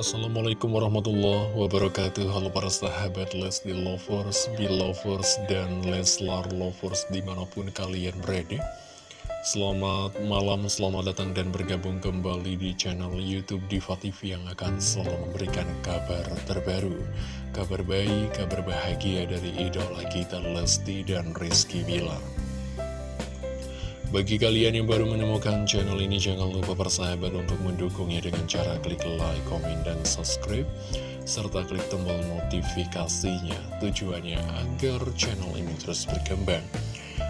Assalamualaikum warahmatullahi wabarakatuh. Halo para sahabat Lesti Lovers, Belovers, dan Leslar Lovers di mana pun kalian berada. Selamat malam, selamat datang dan bergabung kembali di channel Youtube Diva TV yang akan selalu memberikan kabar terbaru. Kabar baik, kabar bahagia dari idola kita Lesti dan Rizky Bilar bagi kalian yang baru menemukan channel ini, jangan lupa persahabat untuk mendukungnya dengan cara klik like, komen, dan subscribe, serta klik tombol notifikasinya. Tujuannya agar channel ini terus berkembang.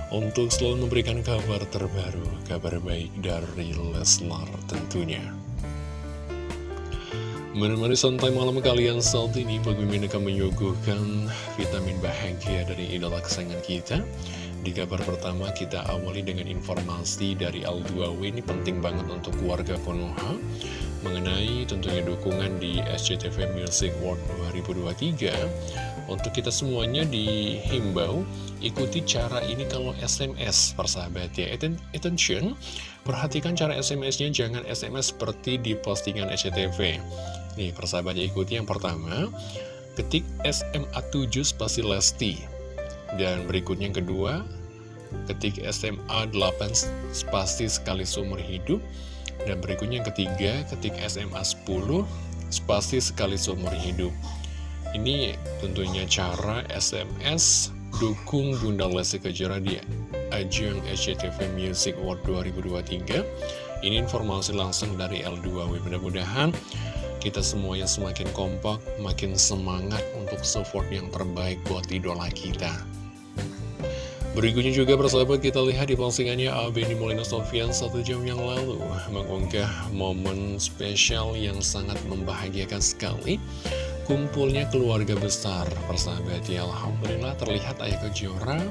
Untuk selalu memberikan kabar terbaru, kabar baik dari Leslar tentunya. Menemani santai malam kalian saat ini, Bagi akan menyuguhkan vitamin bahagia dari idola kesayangan kita. Di kabar pertama kita awali dengan informasi dari L2W ini penting banget untuk warga Konoha mengenai tentunya dukungan di SCTV Music World 2023 untuk kita semuanya dihimbau ikuti cara ini kalau SMS persahabat ya. Attention perhatikan cara SMS-nya jangan SMS seperti di postingan SCTV nih persahabat ya ikuti yang pertama. Ketik SMA 7 spasi Lesti dan berikutnya yang kedua, ketik SMA 8 spasi sekali seumur hidup. Dan berikutnya yang ketiga, ketik SMA 10 spasi sekali seumur hidup. Ini tentunya cara SMS dukung Bunda Lesti Kejora di ajang SCTV Music Award 2023. Ini informasi langsung dari L2W. Mudah-mudahan kita semuanya semakin kompak, makin semangat untuk support yang terbaik buat idola kita. Berikutnya juga persahabat kita lihat di postingannya Abeni Molina Sofian satu jam yang lalu mengunggah momen spesial yang sangat membahagiakan sekali. Kumpulnya keluarga besar persahabat ya Alhamdulillah terlihat Ayah Kejora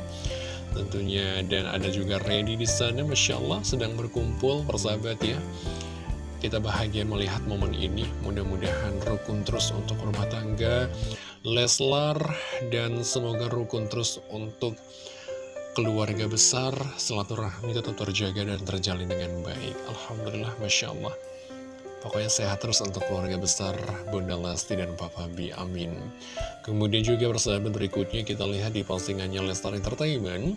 tentunya. Dan ada juga Randy di sana Masya Allah sedang berkumpul persahabat ya. Kita bahagia melihat momen ini. Mudah-mudahan rukun terus untuk rumah tangga Leslar dan semoga rukun terus untuk keluarga besar, silaturahmi tetap terjaga dan terjalin dengan baik. Alhamdulillah, Masya Allah. Pokoknya sehat terus untuk keluarga besar Bunda Lesti dan Papa B. Amin. Kemudian juga persahabat berikutnya kita lihat di postingannya Lestar Entertainment.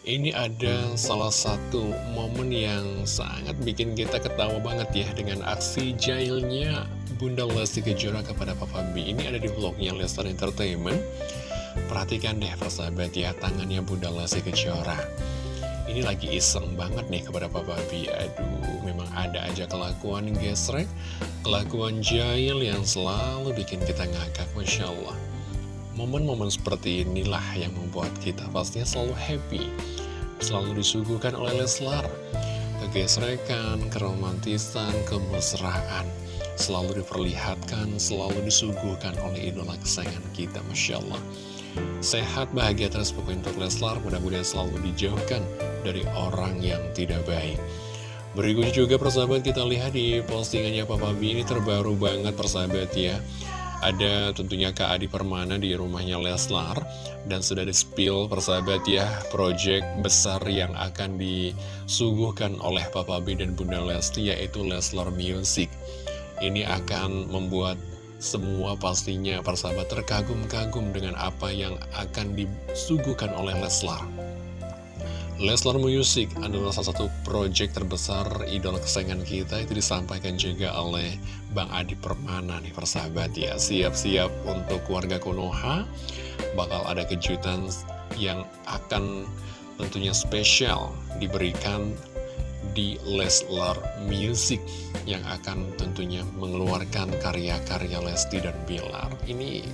Ini ada salah satu momen yang sangat bikin kita ketawa banget ya dengan aksi jailnya Bunda Lesti Kejora kepada Papa B. Ini ada di vlognya Lestar Entertainment. Perhatikan deh persahabat ya tangannya Bunda Lesti Kejora. Ini lagi iseng banget nih kepada Papa B Aduh memang ada aja kelakuan gesrek Kelakuan jahil yang selalu bikin kita ngakak Masya Allah. Momen-momen seperti inilah yang membuat kita pastinya selalu happy Selalu disuguhkan oleh Leslar. Kegesrekan, keromantisan, kemesraan Selalu diperlihatkan, selalu disuguhkan oleh idola kesayangan kita Masya Allah Sehat, bahagia terus pokoknya untuk Leslar. Mudah-mudahan selalu dijauhkan dari orang yang tidak baik. Berikutnya juga persahabat kita lihat di postingannya Papa B. Ini terbaru banget persahabat ya. Ada tentunya Kak Adi Permana di rumahnya Leslar. Dan sudah di-spill persahabat ya Project besar yang akan disuguhkan oleh Papa B dan Bunda Lesti yaitu Leslar Music. Ini akan membuat semua pastinya persahabat terkagum-kagum dengan apa yang akan disuguhkan oleh Leslar. Leslar Music adalah salah satu proyek terbesar idola kesayangan kita. Itu disampaikan juga oleh Bang Adi Permana nih persahabat ya. Siap-siap untuk warga Konoha. Bakal ada kejutan yang akan tentunya spesial diberikan di Leslar Music yang akan tentunya mengeluarkan karya-karya Lesti dan Bilar. Ini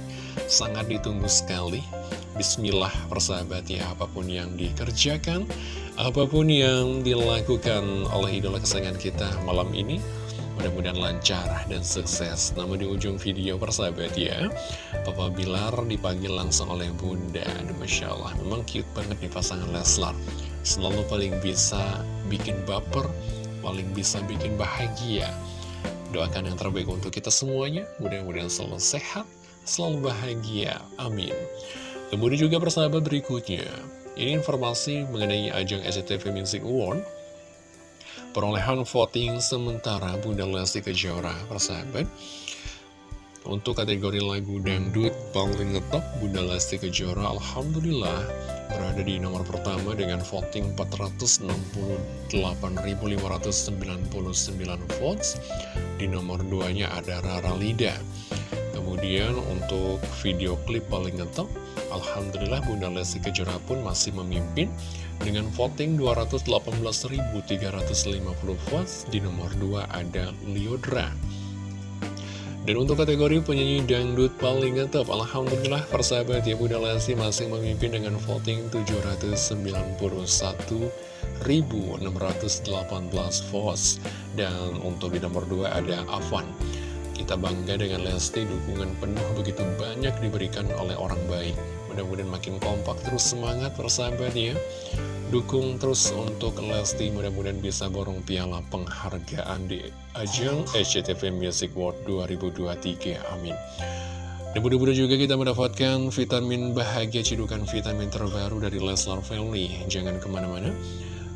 sangat ditunggu sekali. Bismillah persahabat ya, apa pun yang dikerjakan, apa pun yang dilakukan oleh idola kesayangan kita malam ini, mudah-mudahan lancar dan sukses. Namun di ujung video persahabat ya, Papa Bilar dipanggil langsung oleh Bunda. Masya Allah, memang cute banget nih pasangan Leslar selalu paling bisa bikin baper, paling bisa bikin bahagia. Doakan yang terbaik untuk kita semuanya, mudah-mudahan selalu sehat, selalu bahagia. Amin. Kemudian juga persahabat berikutnya, ini informasi mengenai ajang SCTV Music Award. perolehan voting sementara Bunda Lesti Kejora persahabat untuk kategori lagu dangdut paling ngetop Bunda Lesti Kejora Alhamdulillah berada di nomor pertama dengan voting 468.599 votes. Di nomor 2 nya ada Rara Lida. Kemudian untuk video klip paling ngetop Alhamdulillah Bunda Lesti Kejora pun masih memimpin dengan voting 218.350 votes. Di nomor 2 ada Liodra dan untuk kategori penyanyi dangdut paling ngetop, Alhamdulillah persahabat ya Bunda Lesti masih memimpin dengan voting 791.618 votes. Dan untuk di nomor 2 ada Avan. Kita bangga dengan Lesti, dukungan penuh begitu banyak diberikan oleh orang baik. Mudah-mudahan makin kompak, terus semangat persahabat ya. Dukung terus untuk Lesti mudah-mudahan bisa borong piala penghargaan di ajang SCTV Music World 2023. Amin. Dan mudah-mudahan juga kita mendapatkan vitamin bahagia cidukan vitamin terbaru dari Leslar Family. Jangan ke mana-mana.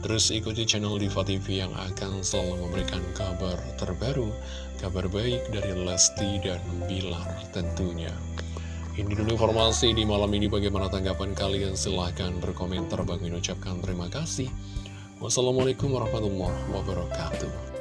Terus ikuti channel Diva TV yang akan selalu memberikan kabar terbaru, kabar baik dari Lesti dan Bilar tentunya. Ini dulu informasi di malam ini bagaimana tanggapan kalian. Silahkan berkomentar. Bang ucapkan terima kasih. Wassalamualaikum warahmatullahi wabarakatuh